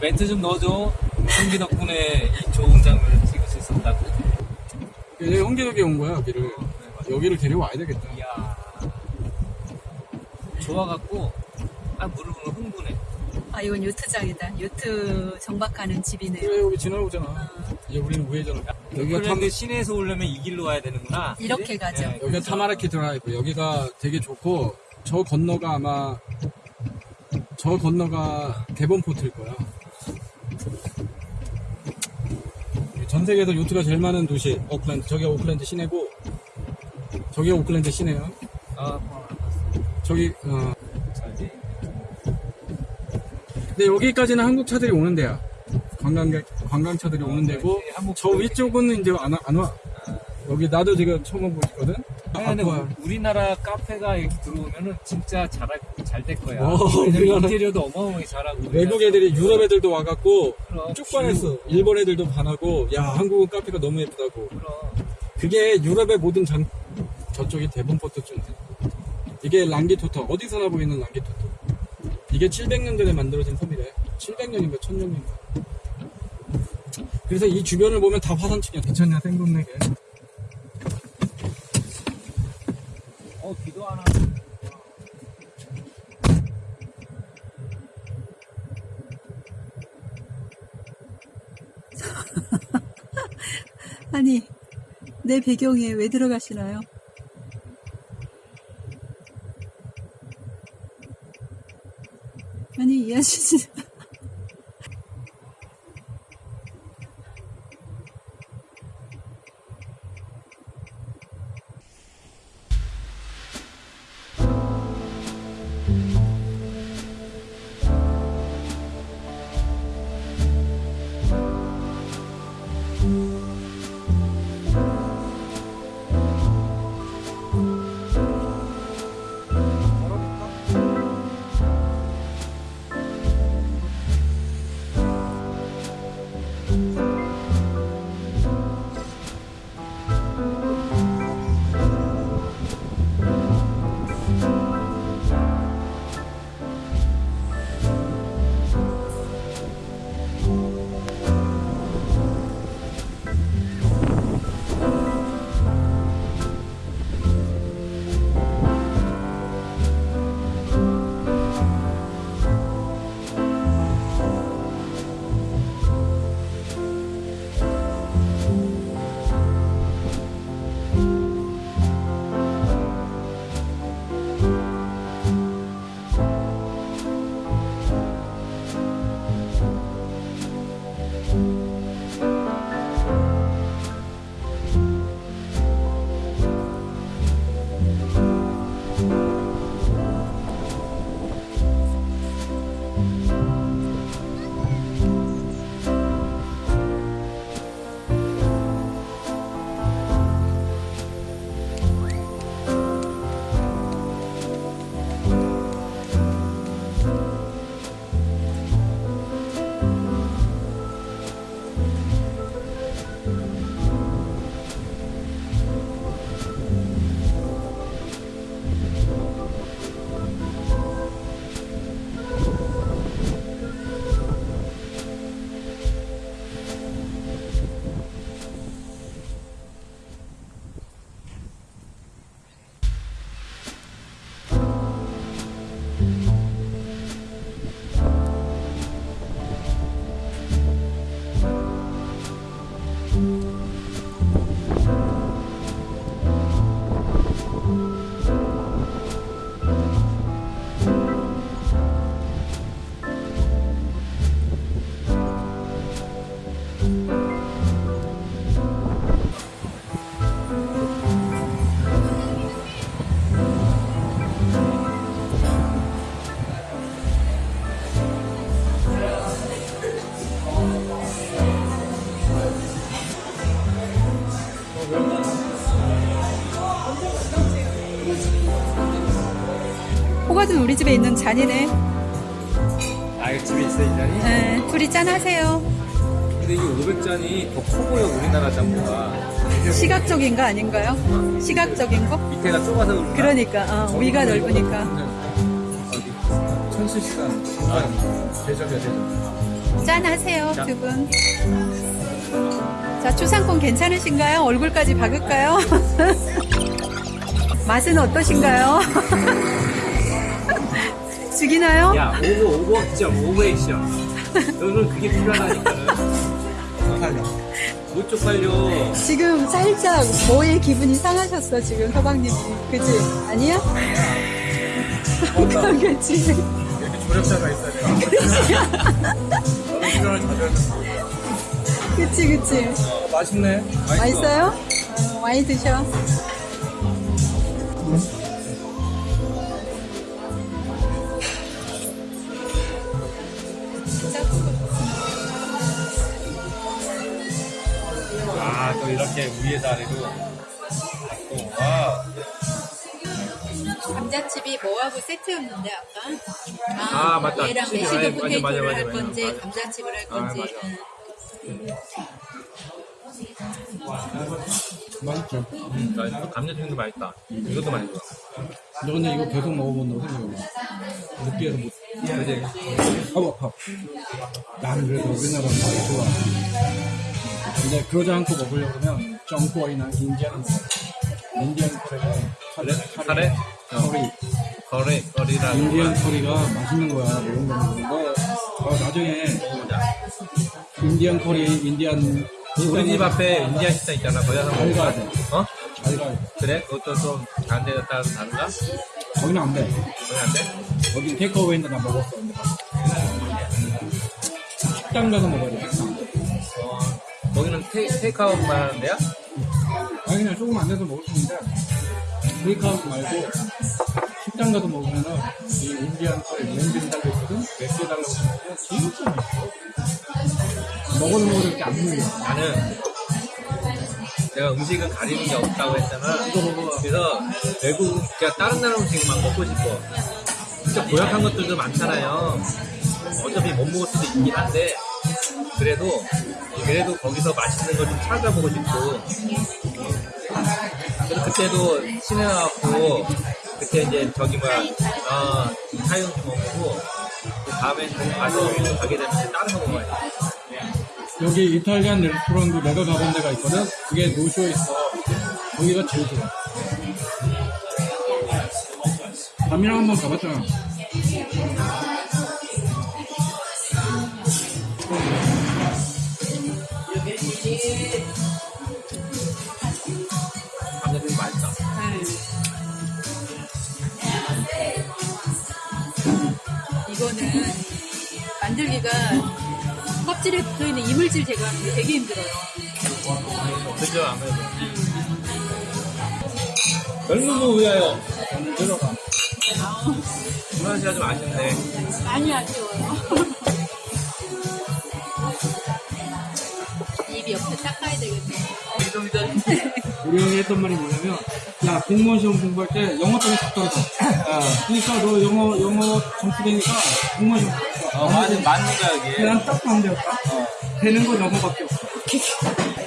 멘트 좀 넣어줘. 홍기 덕분에 이 좋은 장면을 찍을 수 있었다고. 얘 홍기 덕이 온 거야 여기를 여기를 데려와야 되겠다 이야. 좋아갖고, 아, 물을 보면 흥분해. 아 이건 요트장이다. 요트 정박하는 집이네요. 그래 여기 지나오잖아 어, 이제 우리는 우회전 여기가 탐, 그런데 시내에서 오려면 이 길로 와야 되는구나. 이렇게? 가죠. 네, 여기가 타마키 드라이브 여기가 되게 좋고 저 건너가 아마 저 건너가 데본포트일 거야 전 세계에서 요트가 제일 많은 도시 오클랜드 저기가 오클랜드 시내고 저기가 오클랜드 시내야 아, 저기 어. 근데 여기까지는 한국 차들이 오는 데야 관광객 관광차들이 오는 데고 네, 저 위쪽은 이제 안, 와- 안 와. 여기 나도 지금 처음 근데 바꿔요. 우- 우리나라 카페가 이렇게 들어오면은 진짜 잘잘 될 거야. 어, 인테리어도 어마어마하게 잘하고. 외국 애들이 유럽 애들도 와갖고 쭉 반했어. 일본 애들도 반하고 야 한국은 카페가 너무 예쁘다고. 그럼. 그게 유럽의 모든 장 저쪽이 대본 포트 쪽. 이게 랑기토터 어디서나 보이는 랑기토터. 이게 700년 전에 만들어진 섬이래. 700년인가 1000년인가. 그래서 이 주변을 보면 다 화산층이야. 괜찮냐 생동네게. 어, 비도 안 와. 아니 내 배경에 왜 들어가시나요? 아니 이 아저씨 호가든 우리 집에 있는 잔이네. 아, 집에 있어, 이 잔이? 네, 둘이 짠 하세요. 근데 이 500잔이 더 커 보여 우리나라 짬보가 시각적인 거 아닌가요? 시각적인 거? 밑에가 좁아서 그런가? 그러니까 어, 위가 넓으니까. 어디? 천실시간. 아, 대접이야, 대접. 짠 하세요, 두 분. 자, 추상권 괜찮으신가요? 얼굴까지 박을까요? 맛은 어떠신가요? 죽이나요? 야 오버 오버 액션 오버 액션 너는 그게 필요하다니까는 팔려. 못 쪽팔려 지금 살짝 뭐의 기분이 상하셨어, 지금 서방님이. 그지? 아니야? 그치. 이렇게 조력자가 있어야 돼. 너는 필요한 자들. 그치, 그치. 맛있네. 맛있어요? 어, 많이 드셔. 아 이렇게 위에서 아래로 또, 와 감자칩이 뭐하고 세트였는데 아까? 아, 맞다. 얘랑 메시드 맞아, 맞아, 포테이토를 맞아, 할 맞아, 건지 맞아. 감자칩을 할 아, 건지 맞아. 응. 맛있죠. 음, 나 이거 감자튀김도 맛있다 이것도 맛있어 너 근데 이거 계속 먹어본다고 생각해봐. 느끼해서 못. 그지? 아우, 아파. 나는 그래도 우리나라 많이 좋아. 근데 그러지 않고 먹으려고 그러면 정꼬이나 인디안 커리가 그래? 카레? 커리. 거래 거리라고 인디안 커리가 맛있는 거야. 매운 거 먹는 거. 어, 나중에 인디안 커리, 인디안 우리 집 앞에 인디아 식당 있잖아 거기 가서 잘 가야? 돼. 어? 잘 가야 돼. 그래? 그것도 좀 다른 데 따라서 다른가? 거기는 안 돼. 거기 안 돼? 거긴 테이크어웨이인데 나 먹었어. 식당 가서 먹어야 돼. 거기는 테이, 테이크아웃만 하는 데야? 아니 그냥 조금 안 돼서 먹을 수 있는데 테이크아웃 말고 식당 가서 먹으면은 이 인디안 커리 렌즈를 달려있거든 몇개 달라고 먹으면 진짜 맛있어 먹어도 먹어도 이렇게 안 물려 나는 내가 음식은 가리는 게 없다고 했잖아. 그래서 외국, 그냥 다른 나라 음식만 먹고 싶어. 진짜 고약한 것들도 많잖아요. 어차피 못 먹을 수도 있긴 한데, 그래도, 그래도 거기서 맛있는 걸 좀 찾아보고 싶고. 그래서 그때도 시내 나왔고, 그때 이제 저기 뭐야, 어, 사용도 먹고, 그 다음에 가서 가게 되면 다른 거 먹어야 돼. 여기 이탈리안 레스토랑도 내가 가본 데가 있거든 그게 노쇼에 있어 거기가 제일 좋아 밤이랑 한번 가봤잖아 만들기가 껍질에 붙어있는 이물질 제거하는 게 되게 힘들어요. 그죠 아무래도. 젊음을 위하여 들어가. 브라시가 좀 아쉽네. 많이 아쉬워요. 입 옆에 닦아야 되겠네. 우리 형이 했던 말이 뭐냐면 야 공무원 시험 공부할 때 영어 딱 떨어져. 그러니까 너 영어 영어 점수 되니까 공무원 시험 떨 어, 맞는, 맞는 거야 이게. 그냥 딱 반대였다? 되는 거 영어밖에 없어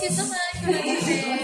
chị Trúc ơi, về